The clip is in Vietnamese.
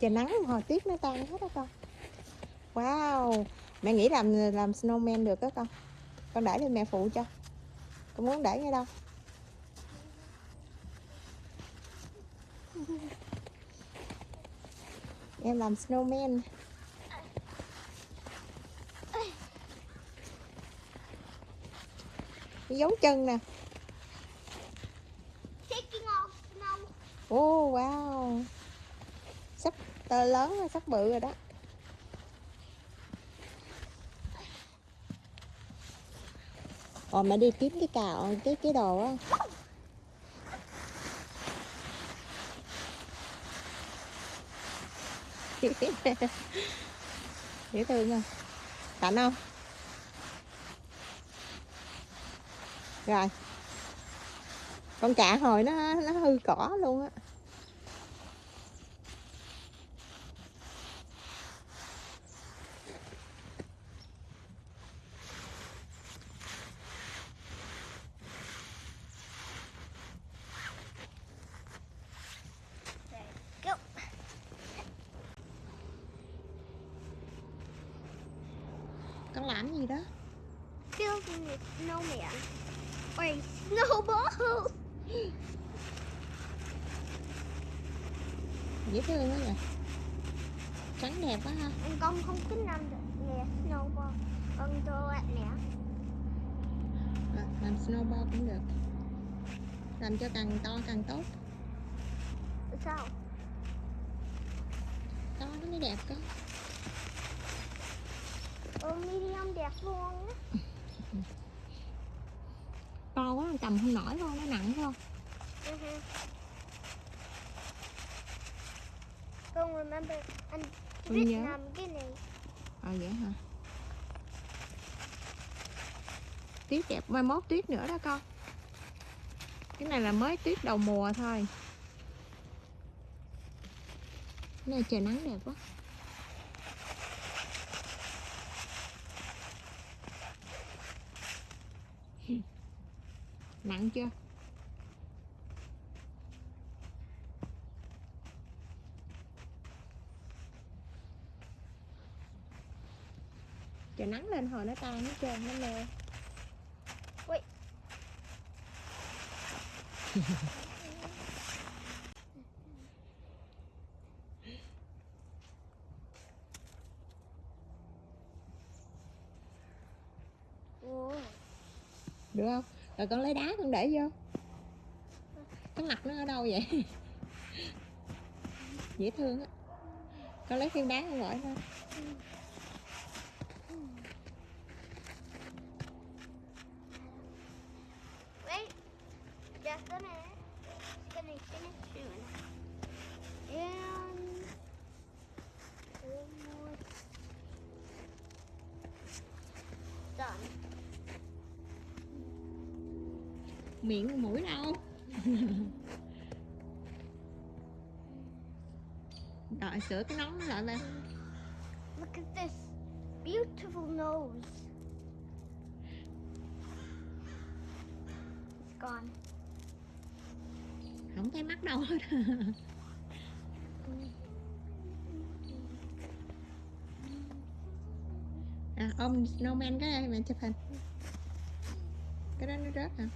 trời, nắng hồi tuyết nó tan hết đó con. Wow, mẹ nghĩ làm làm snowman được đó con. Con để lên mẹ phụ cho. Con muốn để ngay đâu. Em làm snowman. Dấu chân nè. Oh wow. Sắp tơ lớn rồi, sắp bự rồi đó. Ồ mẹ đi kiếm cái cào, cái cái đồ á. Dễ thương không? Cảnh không? Rồi con cạ hồi nó nó hư cỏ luôn á Go. con làm gì đó Building a snowman. Or a snowball. Dễ thương quá vậy trắng đẹp quá ha Con không thích làm được nè snowball. Con cho bạn nè. à, làm snowball cũng được làm cho càng to càng tốt Sao? to nó mới đẹp cơ Ờ, medium đẹp luôn á. cầm không nổi luôn nó nặng không Mhm. Con remember in Con nhớ. Vietnam beginning. ờ vậy hả tuyết đẹp mai mốt tuyết nữa đó con cái này là mới tuyết đầu mùa thôi cái này trời nắng đẹp quá nặng chưa? Trời nắng lên hồi nó tan hết trơn nó mê Wait. Ồ, được không rồi con lấy đá con để vô. Cái mặt nó ở đâu vậy? Dễ thương á. Con lấy viên đá con gọi thôi. Wait, just a minute. It's gonna finish soon. Miệng mũi đâu. Rồi sửa cái nón nó lại lên. Look at this beautiful nose. It's gone. không thấy mắt đâu. Hết à ôm snowman cái đây mẹ chụp hình. Cái đó nó rớt hả